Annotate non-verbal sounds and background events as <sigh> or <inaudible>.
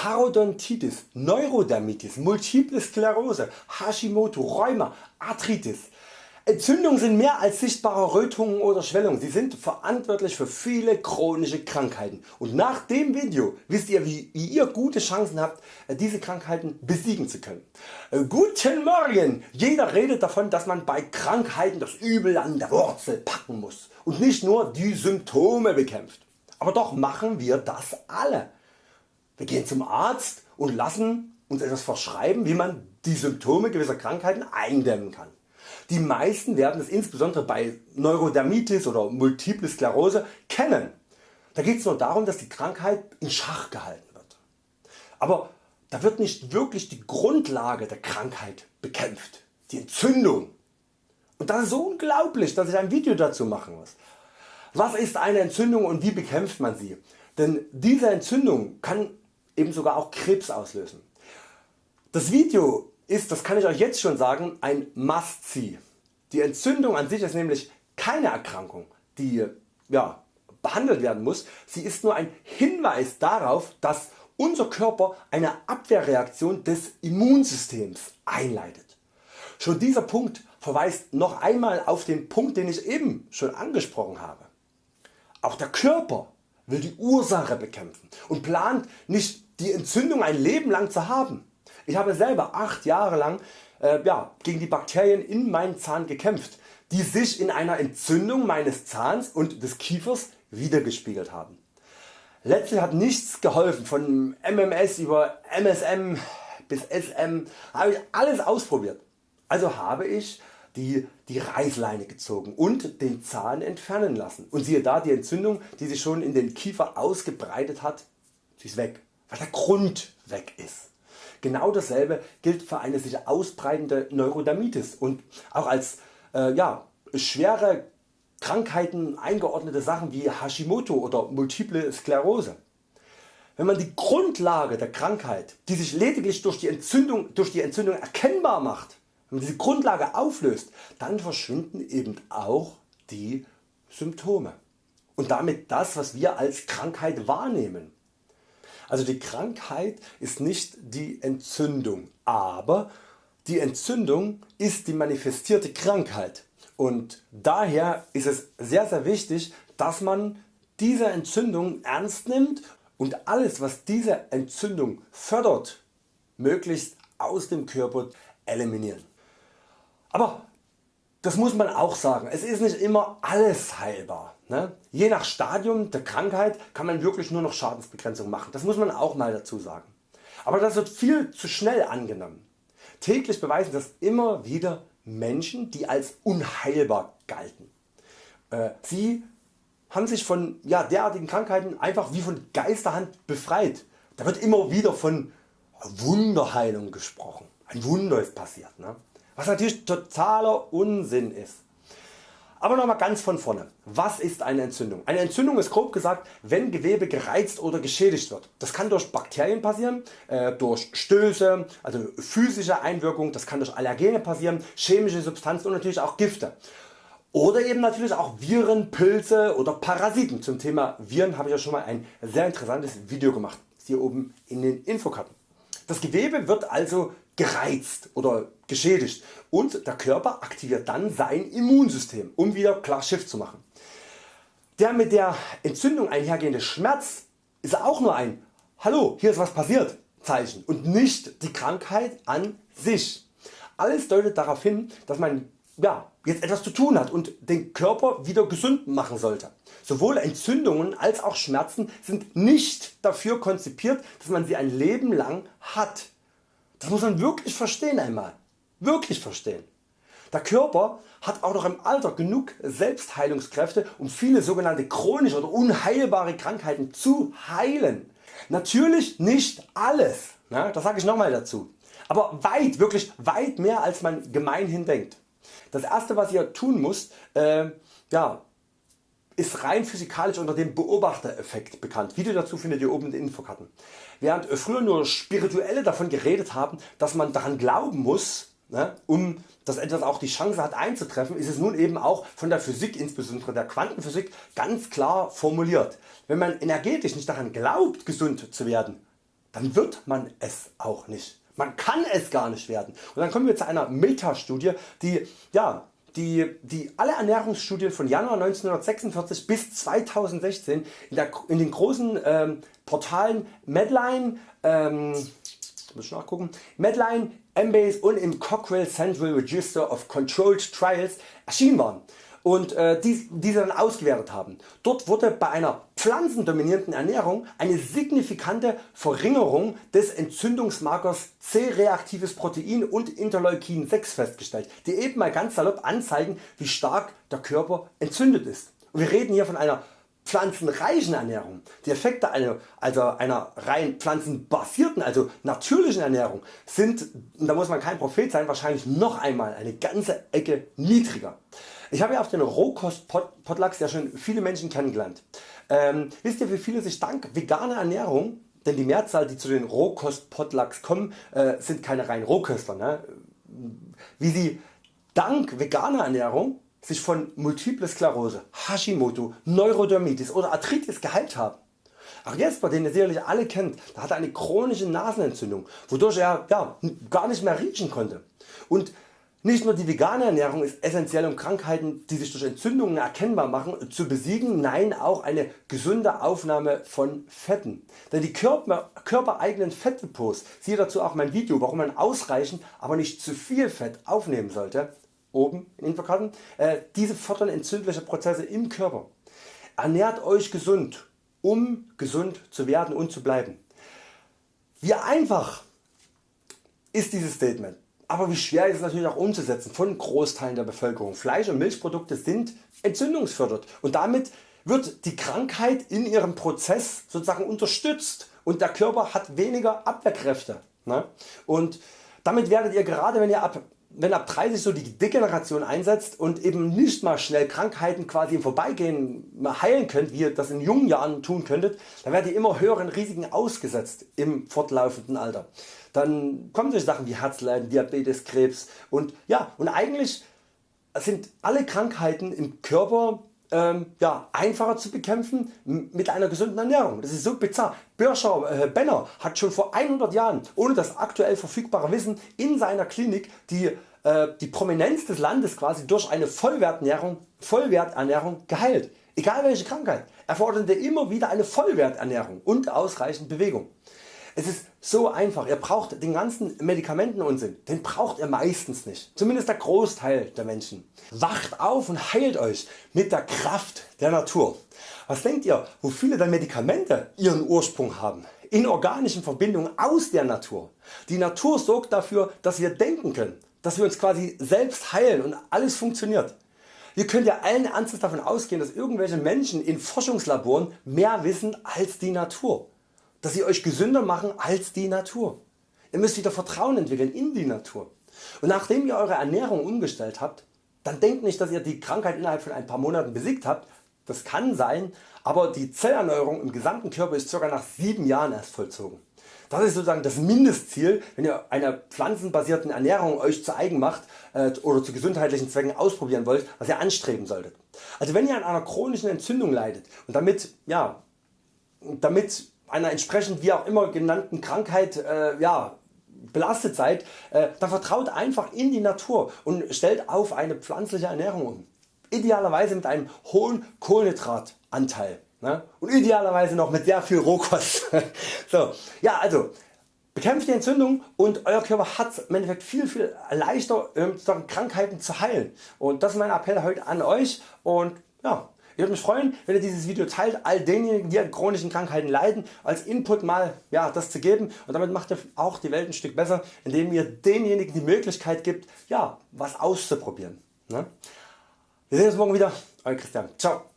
Parodontitis, Neurodermitis, Multiple Sklerose, Hashimoto, Rheuma, Arthritis. Entzündungen sind mehr als sichtbare Rötungen oder Schwellungen, sie sind verantwortlich für viele chronische Krankheiten und nach dem Video wisst ihr wie, ihr gute Chancen habt diese Krankheiten besiegen zu können. Äh, guten Morgen! Jeder redet davon dass man bei Krankheiten das Übel an der Wurzel packen muss und nicht nur die Symptome bekämpft. Aber doch machen wir das alle. Wir gehen zum Arzt und lassen uns etwas verschreiben wie man die Symptome gewisser Krankheiten eindämmen kann. Die meisten werden es insbesondere bei Neurodermitis oder Multiple Sklerose kennen. Da geht es nur darum dass die Krankheit in Schach gehalten wird. Aber da wird nicht wirklich die Grundlage der Krankheit bekämpft, die Entzündung. Und das ist so unglaublich dass ich ein Video dazu machen muss. Was ist eine Entzündung und wie bekämpft man sie? Denn diese Entzündung kann eben sogar auch Krebs auslösen. Das Video ist, das kann ich Euch jetzt schon sagen, ein Must-See. Die Entzündung an sich ist nämlich keine Erkrankung die ja, behandelt werden muss, sie ist nur ein Hinweis darauf dass unser Körper eine Abwehrreaktion des Immunsystems einleitet. Schon dieser Punkt verweist noch einmal auf den Punkt den ich eben schon angesprochen habe. Auch der Körper will die Ursache bekämpfen und plant nicht die Entzündung ein Leben lang zu haben. Ich habe selber 8 Jahre lang äh, ja, gegen die Bakterien in meinem Zahn gekämpft, die sich in einer Entzündung meines Zahns und des Kiefers wiedergespiegelt haben. Letztlich hat nichts geholfen, von MMS über MSM bis SM habe ich alles ausprobiert. Also habe ich die, die Reißleine gezogen und den Zahn entfernen lassen. Und siehe da, die Entzündung die sich schon in den Kiefer ausgebreitet hat, sie ist weg, weil der Grund weg ist. Genau dasselbe gilt für eine sich ausbreitende Neurodermitis und auch als äh, ja, schwere Krankheiten eingeordnete Sachen wie Hashimoto oder Multiple Sklerose. Wenn man die Grundlage der Krankheit, die sich lediglich durch die Entzündung, durch die Entzündung erkennbar macht, wenn man diese Grundlage auflöst, dann verschwinden eben auch die Symptome und damit das was wir als Krankheit wahrnehmen. Also die Krankheit ist nicht die Entzündung, aber die Entzündung ist die manifestierte Krankheit und daher ist es sehr sehr wichtig dass man diese Entzündung ernst nimmt und alles was diese Entzündung fördert möglichst aus dem Körper eliminieren. Aber das muss man auch sagen, es ist nicht immer alles heilbar. Ne? Je nach Stadium der Krankheit kann man wirklich nur noch Schadensbegrenzung machen, das muss man auch mal dazu sagen. Aber das wird viel zu schnell angenommen. Täglich beweisen das immer wieder Menschen die als unheilbar galten. Äh, sie haben sich von ja, derartigen Krankheiten einfach wie von Geisterhand befreit. Da wird immer wieder von Wunderheilung gesprochen. Ein Wunder ist passiert. Ne? Was natürlich totaler Unsinn ist. Aber nochmal ganz von vorne. Was ist eine Entzündung? Eine Entzündung ist grob gesagt wenn Gewebe gereizt oder geschädigt wird. Das kann durch Bakterien passieren, äh, durch Stöße, also physische Einwirkung, das kann durch Allergene passieren, chemische Substanzen und natürlich auch Gifte. Oder eben natürlich auch Viren, Pilze oder Parasiten. Zum Thema Viren habe ich ja schon mal ein sehr interessantes Video gemacht. Hier oben in den Infokarten. Das Gewebe wird also gereizt oder geschädigt und der Körper aktiviert dann sein Immunsystem um wieder klar Schiff zu machen. Der mit der Entzündung einhergehende Schmerz ist auch nur ein Hallo hier ist was passiert Zeichen und nicht die Krankheit an sich. Alles deutet darauf hin dass man ja, jetzt etwas zu tun hat und den Körper wieder gesund machen sollte. Sowohl Entzündungen als auch Schmerzen sind nicht dafür konzipiert dass man sie ein Leben lang hat. Das muss man wirklich verstehen einmal. Wirklich verstehen. Der Körper hat auch noch im Alter genug Selbstheilungskräfte um viele sogenannte chronische oder unheilbare Krankheiten zu heilen. Natürlich nicht alles, ne? das sage ich nochmal dazu, aber weit, wirklich weit mehr als man gemeinhin denkt. Das erste was ihr tun müsst, äh, ja, ist rein physikalisch unter dem Beobachtereffekt bekannt. Video dazu findet ihr oben in den Infokarten. Während früher nur Spirituelle davon geredet haben, dass man daran glauben muss, ne, um dass etwas auch die Chance hat einzutreffen, ist es nun eben auch von der Physik, insbesondere der Quantenphysik, ganz klar formuliert. Wenn man energetisch nicht daran glaubt gesund zu werden, dann wird man es auch nicht. Man kann es gar nicht werden. Und dann kommen wir zu einer Metastudie, die, ja, die, die alle Ernährungsstudien von Januar 1946 bis 2016 in, der, in den großen ähm, Portalen Medline, ähm, muss ich nachgucken, Medline, Embase und im Cochrane Central Register of Controlled Trials erschienen waren und äh, die, diese dann ausgewertet haben. Dort wurde bei einer pflanzendominierten Ernährung eine signifikante Verringerung des Entzündungsmarkers C-reaktives Protein und Interleukin 6 festgestellt, die eben mal ganz salopp anzeigen wie stark der Körper entzündet ist. Und wir reden hier von einer pflanzenreichen Ernährung. Die Effekte einer, also einer rein pflanzenbasierten, also natürlichen Ernährung sind, da muss man kein Prophet sein, wahrscheinlich noch einmal eine ganze Ecke niedriger. Ich habe ja auf den Rohkost-Potlucks ja schon viele Menschen kennengelernt. Ähm, wisst ihr wie viele sich dank veganer Ernährung, denn die Mehrzahl die zu den Rohkost-Potlucks kommen äh, sind keine rein Rohköstler, ne? wie sie dank veganer Ernährung sich von Multiple Sklerose, Hashimoto, Neurodermitis oder Arthritis geheilt haben. Ach Jesper, den ihr sicherlich alle kennt, der hatte eine chronische Nasenentzündung, wodurch er ja, gar nicht mehr riechen konnte. Und nicht nur die vegane Ernährung ist essentiell um Krankheiten die sich durch Entzündungen erkennbar machen zu besiegen, nein auch eine gesunde Aufnahme von Fetten. Denn die Körper, körpereigenen Fettdepots, siehe dazu auch mein Video warum man ausreichend aber nicht zu viel Fett aufnehmen sollte, oben in Infokarten, äh, diese fördern entzündliche Prozesse im Körper. Ernährt Euch gesund um gesund zu werden und zu bleiben. Wie einfach ist dieses Statement. Aber wie schwer ist es natürlich auch umzusetzen von Großteilen der Bevölkerung. Fleisch und Milchprodukte sind entzündungsfördert und damit wird die Krankheit in ihrem Prozess sozusagen unterstützt und der Körper hat weniger Abwehrkräfte. Ne? Und damit werdet ihr gerade wenn ihr ab wenn ab 30 so die Degeneration einsetzt und eben nicht mal schnell Krankheiten quasi im Vorbeigehen heilen könnt, wie ihr das in jungen Jahren tun könntet, dann werdet ihr immer höheren Risiken ausgesetzt im fortlaufenden Alter. Dann kommen solche Sachen wie Herzleiden, Diabetes, Krebs und ja und eigentlich sind alle Krankheiten im Körper ähm, ja, einfacher zu bekämpfen mit einer gesunden Ernährung. Das ist so bizarr. Birscher äh, Benner hat schon vor 100 Jahren ohne das aktuell verfügbare Wissen in seiner Klinik die, äh, die Prominenz des Landes quasi durch eine Vollwerternährung, Vollwerternährung geheilt. Egal welche Krankheit. Er forderte immer wieder eine Vollwerternährung und ausreichend Bewegung. Es ist so einfach, ihr braucht den ganzen Medikamentenunsinn, den braucht ihr meistens nicht, zumindest der Großteil der Menschen. Wacht auf und heilt Euch mit der Kraft der Natur. Was denkt ihr, wo viele der Medikamente ihren Ursprung haben? In organischen Verbindungen aus der Natur. Die Natur sorgt dafür, dass wir denken können, dass wir uns quasi selbst heilen und alles funktioniert. Ihr könnt ja allen Ernstes davon ausgehen, dass irgendwelche Menschen in Forschungslaboren mehr wissen als die Natur dass sie Euch gesünder machen als die Natur. Ihr müsst wieder Vertrauen entwickeln in die Natur. Und nachdem ihr Eure Ernährung umgestellt habt, dann denkt nicht dass ihr die Krankheit innerhalb von ein paar Monaten besiegt habt, das kann sein, aber die Zellerneuerung im gesamten Körper ist ca. nach 7 Jahren erst vollzogen. Das ist sozusagen das Mindestziel wenn ihr eine pflanzenbasierten Ernährung Euch zu eigen macht äh, oder zu gesundheitlichen Zwecken ausprobieren wollt, was ihr anstreben solltet. Also wenn ihr an einer chronischen Entzündung leidet und damit, ja, damit einer entsprechend wie auch immer genannten Krankheit äh, ja, belastet seid, äh, dann vertraut einfach in die Natur und stellt auf eine pflanzliche Ernährung um. Idealerweise mit einem hohen Kohlenhydratanteil ne? und idealerweise noch mit sehr viel Rohkost. <laughs> so, ja, also bekämpft die Entzündung und Euer Körper hat im Endeffekt viel viel leichter ähm, Krankheiten zu heilen und das ist mein Appell heute an Euch und ja, würde mich freuen wenn ihr dieses Video teilt all denjenigen die an chronischen Krankheiten leiden als Input mal ja, das zu geben und damit macht ihr auch die Welt ein Stück besser indem ihr denjenigen die Möglichkeit gibt ja, was auszuprobieren. Ne? Wir sehen uns morgen wieder. Euer Christian. Ciao.